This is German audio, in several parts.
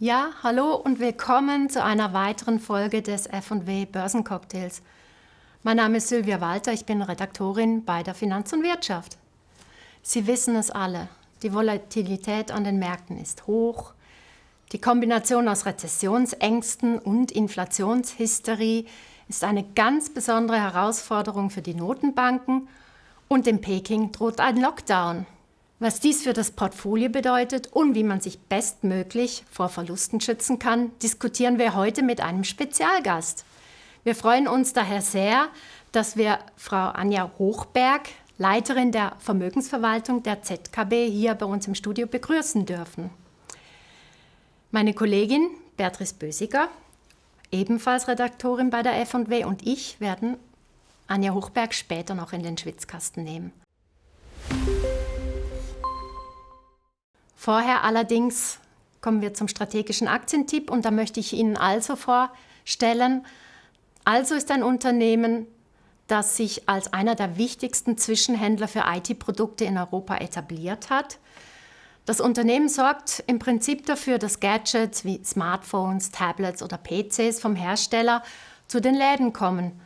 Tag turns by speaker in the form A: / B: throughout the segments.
A: Ja, hallo und willkommen zu einer weiteren Folge des F&W Börsencocktails. Mein Name ist Sylvia Walter, ich bin Redaktorin bei der Finanz und Wirtschaft. Sie wissen es alle, die Volatilität an den Märkten ist hoch. Die Kombination aus Rezessionsängsten und Inflationshysterie ist eine ganz besondere Herausforderung für die Notenbanken und in Peking droht ein Lockdown. Was dies für das Portfolio bedeutet und wie man sich bestmöglich vor Verlusten schützen kann, diskutieren wir heute mit einem Spezialgast. Wir freuen uns daher sehr, dass wir Frau Anja Hochberg, Leiterin der Vermögensverwaltung der ZKB, hier bei uns im Studio begrüßen dürfen. Meine Kollegin Beatrice Bösiger, ebenfalls Redaktorin bei der F&W und ich werden Anja Hochberg später noch in den Schwitzkasten nehmen. Vorher allerdings kommen wir zum strategischen Aktientipp und da möchte ich Ihnen also vorstellen, also ist ein Unternehmen, das sich als einer der wichtigsten Zwischenhändler für IT-Produkte in Europa etabliert hat. Das Unternehmen sorgt im Prinzip dafür, dass Gadgets wie Smartphones, Tablets oder PCs vom Hersteller zu den Läden kommen.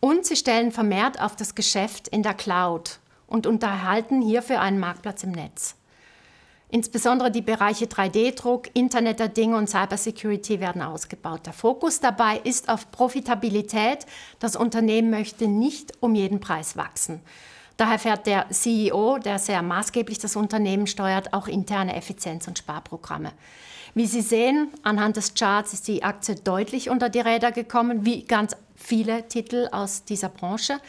A: Und sie stellen vermehrt auf das Geschäft in der Cloud und unterhalten hierfür einen Marktplatz im Netz. Insbesondere die Bereiche 3D-Druck, Internet der Dinge und Cybersecurity werden ausgebaut. Der Fokus dabei ist auf Profitabilität. Das Unternehmen möchte nicht um jeden Preis wachsen. Daher fährt der CEO, der sehr maßgeblich das Unternehmen steuert, auch interne Effizienz- und Sparprogramme. Wie Sie sehen, anhand des Charts ist die Aktie deutlich unter die Räder gekommen, wie ganz viele Titel aus dieser Branche.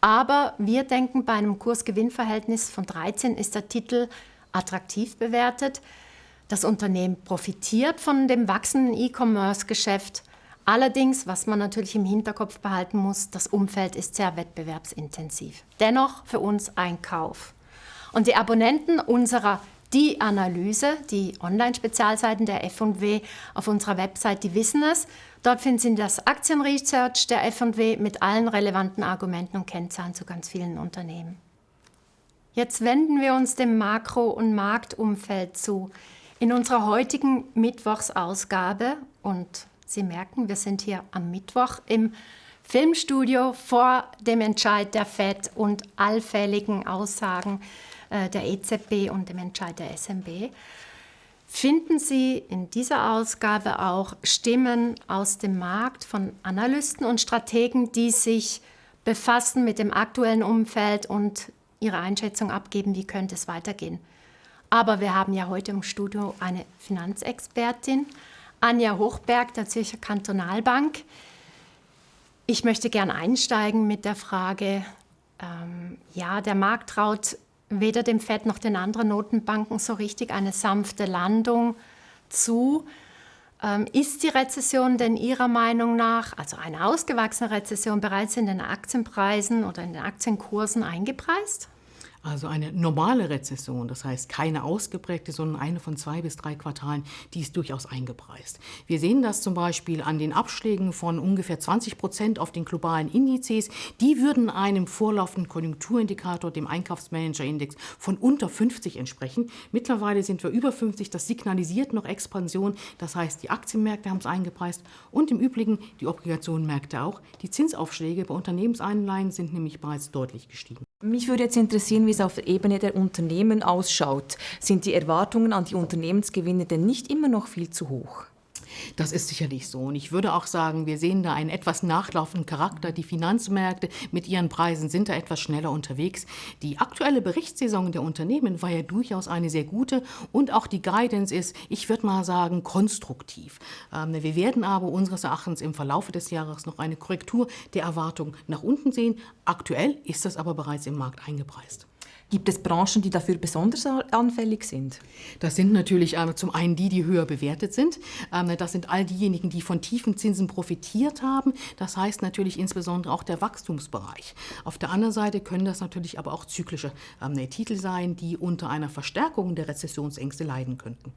A: Aber wir denken, bei einem Kurs-Gewinn-Verhältnis von 13 ist der Titel attraktiv bewertet. Das Unternehmen profitiert von dem wachsenden E-Commerce-Geschäft. Allerdings, was man natürlich im Hinterkopf behalten muss, das Umfeld ist sehr wettbewerbsintensiv. Dennoch für uns ein Kauf. Und die Abonnenten unserer die Analyse, die Online-Spezialseiten der F&W auf unserer Website, die wissen es. Dort finden Sie das Aktienresearch der F&W mit allen relevanten Argumenten und Kennzahlen zu ganz vielen Unternehmen. Jetzt wenden wir uns dem Makro- und Marktumfeld zu. In unserer heutigen Mittwochsausgabe, und Sie merken, wir sind hier am Mittwoch im Filmstudio vor dem Entscheid der FED und allfälligen Aussagen äh, der EZB und dem Entscheid der SMB, finden Sie in dieser Ausgabe auch Stimmen aus dem Markt von Analysten und Strategen, die sich befassen mit dem aktuellen Umfeld und ihre Einschätzung abgeben, wie könnte es weitergehen. Aber wir haben ja heute im Studio eine Finanzexpertin, Anja Hochberg der Zürcher Kantonalbank. Ich möchte gern einsteigen mit der Frage, ähm, ja, der Markt traut weder dem FED noch den anderen Notenbanken so richtig eine sanfte Landung zu. Ähm, ist die Rezession denn Ihrer Meinung nach, also eine ausgewachsene Rezession, bereits in den Aktienpreisen oder in den Aktienkursen eingepreist?
B: Also eine normale Rezession, das heißt keine ausgeprägte, sondern eine von zwei bis drei Quartalen, die ist durchaus eingepreist. Wir sehen das zum Beispiel an den Abschlägen von ungefähr 20 Prozent auf den globalen Indizes. Die würden einem vorlaufenden Konjunkturindikator, dem Einkaufsmanagerindex, von unter 50 entsprechen. Mittlerweile sind wir über 50. Das signalisiert noch Expansion. Das heißt, die Aktienmärkte haben es eingepreist und im Übrigen die Obligationenmärkte auch. Die Zinsaufschläge bei Unternehmensanleihen sind nämlich bereits deutlich gestiegen.
C: Mich würde jetzt interessieren, wie es auf der Ebene der Unternehmen ausschaut. Sind die Erwartungen an die Unternehmensgewinne denn nicht immer noch viel zu hoch?
B: Das ist sicherlich so. Und ich würde auch sagen, wir sehen da einen etwas nachlaufenden Charakter. Die Finanzmärkte mit ihren Preisen sind da etwas schneller unterwegs. Die aktuelle Berichtssaison der Unternehmen war ja durchaus eine sehr gute und auch die Guidance ist, ich würde mal sagen, konstruktiv. Ähm, wir werden aber unseres Erachtens im Verlauf des Jahres noch eine Korrektur der Erwartungen nach unten sehen. Aktuell ist das aber bereits im Markt eingepreist.
C: Gibt es Branchen, die dafür besonders anfällig sind?
B: Das sind natürlich äh, zum einen die, die höher bewertet sind. Ähm, das sind all diejenigen, die von tiefen Zinsen profitiert haben. Das heißt natürlich insbesondere auch der Wachstumsbereich. Auf der anderen Seite können das natürlich aber auch zyklische ähm, Titel sein, die unter einer Verstärkung der Rezessionsängste leiden könnten.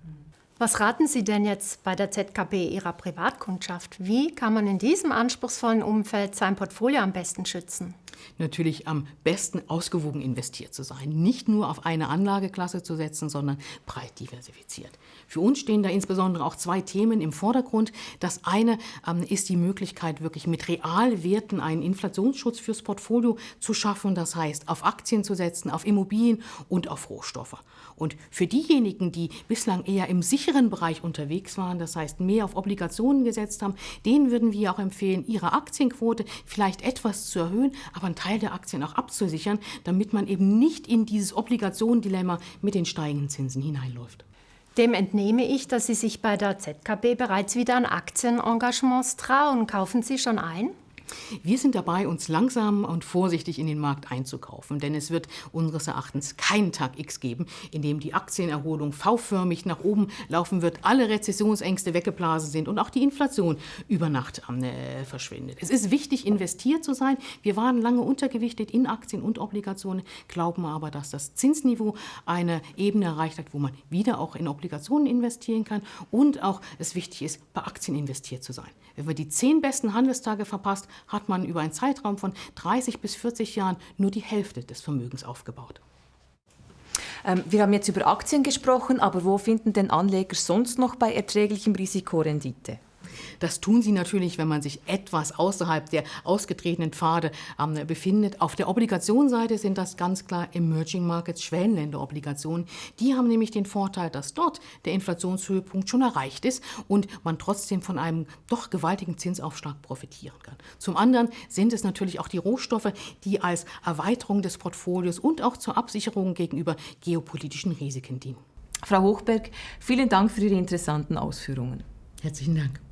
A: Was raten Sie denn jetzt bei der ZKB Ihrer Privatkundschaft? Wie kann man in diesem anspruchsvollen Umfeld sein Portfolio am besten schützen?
B: Natürlich am besten ausgewogen investiert zu sein. Nicht nur auf eine Anlageklasse zu setzen, sondern breit diversifiziert. Für uns stehen da insbesondere auch zwei Themen im Vordergrund. Das eine ähm, ist die Möglichkeit, wirklich mit Realwerten einen Inflationsschutz fürs Portfolio zu schaffen. Das heißt, auf Aktien zu setzen, auf Immobilien und auf Rohstoffe. Und für diejenigen, die bislang eher im sicheren Bereich unterwegs waren, das heißt mehr auf Obligationen gesetzt haben, denen würden wir auch empfehlen, ihre Aktienquote vielleicht etwas zu erhöhen, aber einen Teil der Aktien auch abzusichern, damit man eben nicht in dieses Obligationendilemma mit den steigenden Zinsen hineinläuft.
A: Dem entnehme ich, dass Sie sich bei der ZKB bereits wieder an Aktienengagements trauen. Kaufen Sie schon ein?
B: Wir sind dabei, uns langsam und vorsichtig in den Markt einzukaufen, denn es wird unseres Erachtens keinen Tag X geben, in dem die Aktienerholung V-förmig nach oben laufen wird, alle Rezessionsängste weggeblasen sind und auch die Inflation über Nacht äh, verschwindet. Es ist wichtig, investiert zu sein. Wir waren lange untergewichtet in Aktien und Obligationen, glauben aber, dass das Zinsniveau eine Ebene erreicht hat, wo man wieder auch in Obligationen investieren kann und auch es wichtig ist, bei Aktien investiert zu sein. Wenn man die zehn besten Handelstage verpasst, hat man über einen Zeitraum von 30 bis 40 Jahren nur die Hälfte des Vermögens aufgebaut.
C: Ähm, wir haben jetzt über Aktien gesprochen, aber wo finden denn Anleger sonst noch bei erträglichem Risikorendite?
B: Das tun sie natürlich, wenn man sich etwas außerhalb der ausgetretenen Pfade ähm, befindet. Auf der Obligationsseite sind das ganz klar Emerging Markets, Schwellenländerobligationen. Die haben nämlich den Vorteil, dass dort der Inflationshöhepunkt schon erreicht ist und man trotzdem von einem doch gewaltigen Zinsaufschlag profitieren kann. Zum anderen sind es natürlich auch die Rohstoffe, die als Erweiterung des Portfolios und auch zur Absicherung gegenüber geopolitischen Risiken dienen.
C: Frau Hochberg, vielen Dank für Ihre interessanten Ausführungen.
B: Herzlichen Dank.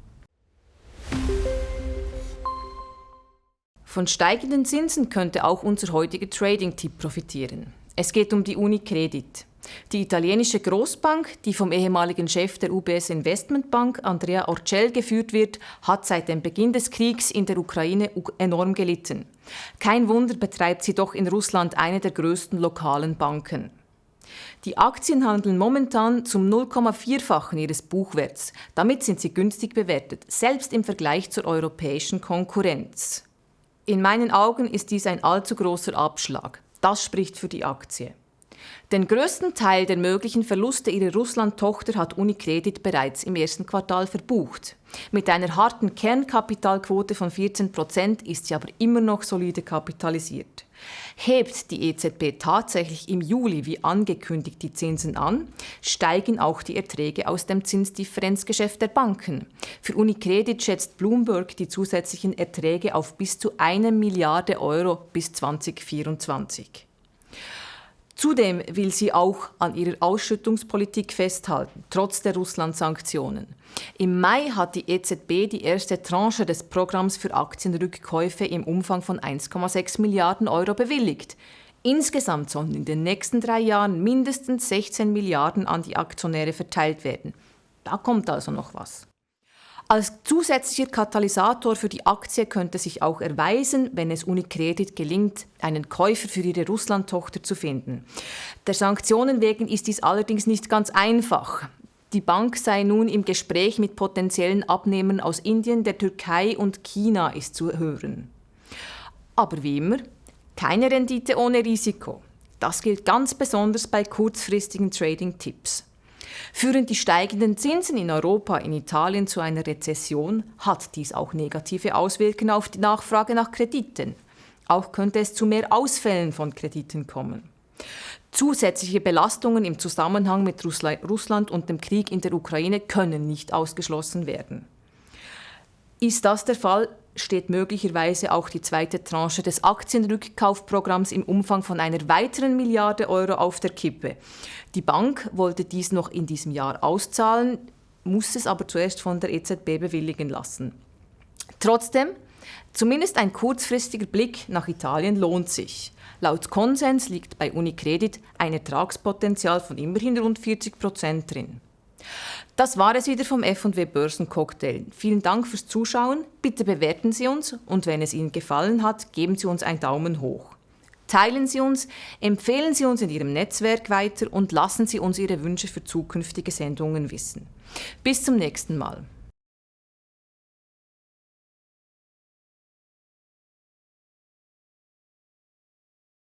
C: Von steigenden Zinsen könnte auch unser heutiger Trading-Tipp profitieren. Es geht um die Unicredit. Die italienische Großbank, die vom ehemaligen Chef der UBS Investmentbank, Andrea Orcel, geführt wird, hat seit dem Beginn des Kriegs in der Ukraine enorm gelitten. Kein Wunder betreibt sie doch in Russland eine der größten lokalen Banken. Die Aktien handeln momentan zum 0,4-fachen ihres Buchwerts. Damit sind sie günstig bewertet, selbst im Vergleich zur europäischen Konkurrenz. In meinen Augen ist dies ein allzu großer Abschlag. Das spricht für die Aktie. Den größten Teil der möglichen Verluste ihrer Russland-Tochter hat Unicredit bereits im ersten Quartal verbucht. Mit einer harten Kernkapitalquote von 14 Prozent ist sie aber immer noch solide kapitalisiert. Hebt die EZB tatsächlich im Juli wie angekündigt die Zinsen an, steigen auch die Erträge aus dem Zinsdifferenzgeschäft der Banken. Für Unicredit schätzt Bloomberg die zusätzlichen Erträge auf bis zu eine Milliarde Euro bis 2024. Zudem will sie auch an ihrer Ausschüttungspolitik festhalten, trotz der Russland-Sanktionen. Im Mai hat die EZB die erste Tranche des Programms für Aktienrückkäufe im Umfang von 1,6 Milliarden Euro bewilligt. Insgesamt sollen in den nächsten drei Jahren mindestens 16 Milliarden an die Aktionäre verteilt werden. Da kommt also noch was. Als zusätzlicher Katalysator für die Aktie könnte sich auch erweisen, wenn es Unicredit gelingt, einen Käufer für ihre Russland-Tochter zu finden. Der Sanktionen wegen ist dies allerdings nicht ganz einfach. Die Bank sei nun im Gespräch mit potenziellen Abnehmern aus Indien, der Türkei und China ist zu hören. Aber wie immer, keine Rendite ohne Risiko. Das gilt ganz besonders bei kurzfristigen Trading-Tipps. Führen die steigenden Zinsen in Europa, in Italien zu einer Rezession, hat dies auch negative Auswirkungen auf die Nachfrage nach Krediten. Auch könnte es zu mehr Ausfällen von Krediten kommen. Zusätzliche Belastungen im Zusammenhang mit Russland und dem Krieg in der Ukraine können nicht ausgeschlossen werden. Ist das der Fall, steht möglicherweise auch die zweite Tranche des Aktienrückkaufprogramms im Umfang von einer weiteren Milliarde Euro auf der Kippe. Die Bank wollte dies noch in diesem Jahr auszahlen, muss es aber zuerst von der EZB bewilligen lassen. Trotzdem, zumindest ein kurzfristiger Blick nach Italien lohnt sich. Laut Konsens liegt bei Unicredit ein Ertragspotenzial von immerhin rund 40 Prozent drin. Das war es wieder vom F&W Börsencocktail. Vielen Dank fürs Zuschauen. Bitte bewerten Sie uns und wenn es Ihnen gefallen hat, geben Sie uns einen Daumen hoch. Teilen Sie uns, empfehlen Sie uns in Ihrem Netzwerk weiter und lassen Sie uns Ihre Wünsche für zukünftige Sendungen wissen. Bis zum nächsten Mal.